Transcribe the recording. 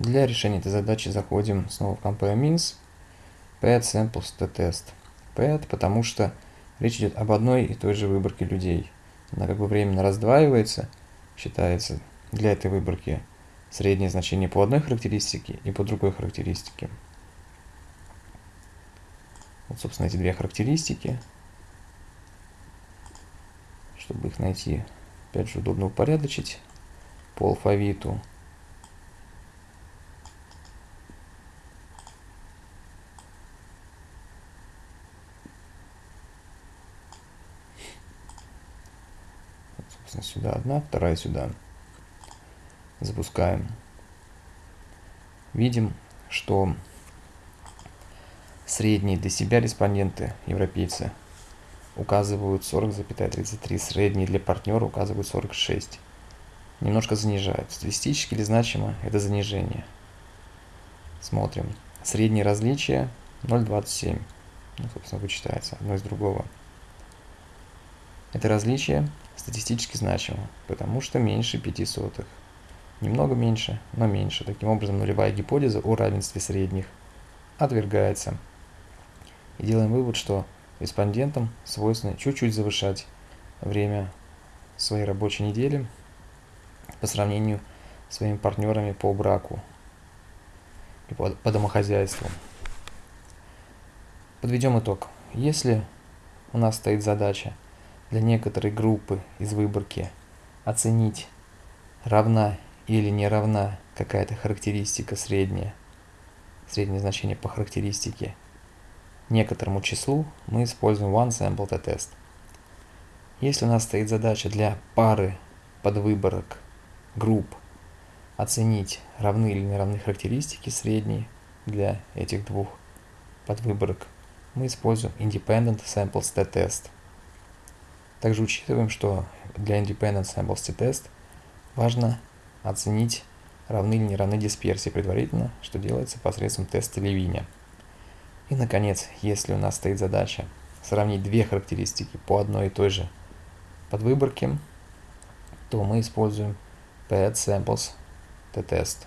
Для решения этой задачи заходим снова в compare means, pad samples to test. Pad, потому что речь идет об одной и той же выборке людей. Она как бы временно раздваивается, считается для этой выборки среднее значение по одной характеристике и по другой характеристике. Вот, собственно, эти две характеристики. Чтобы их найти, опять же, удобно упорядочить по алфавиту. Собственно, сюда одна, вторая сюда. Запускаем. Видим, что средние для себя респонденты, европейцы, указывают 40,33, средние для партнера указывают 46. Немножко занижают. Статистически или значимо это занижение. Смотрим. Среднее различие 0,27. Ну, собственно, вычитается одно из другого. Это различие статистически значимо, потому что меньше 5 сотых. Немного меньше, но меньше. Таким образом, нулевая гипотеза о равенстве средних отвергается. И делаем вывод, что респондентам свойственно чуть-чуть завышать время своей рабочей недели по сравнению с своими партнерами по браку и по, по домохозяйству. Подведем итог. Если у нас стоит задача для некоторой группы из выборки оценить, равна или не равна какая-то характеристика средняя, среднее значение по характеристике некоторому числу мы используем OneSampleTest. Если у нас стоит задача для пары подвыборок групп оценить, равны или не равны характеристики средние для этих двух подвыборок, мы используем Independent Samples Test. Также учитываем, что для Independent Samples Test важно оценить, равны или не равны дисперсии предварительно, что делается посредством теста Левиня. И, наконец, если у нас стоит задача сравнить две характеристики по одной и той же подвыборке, то мы используем pad samples t-test.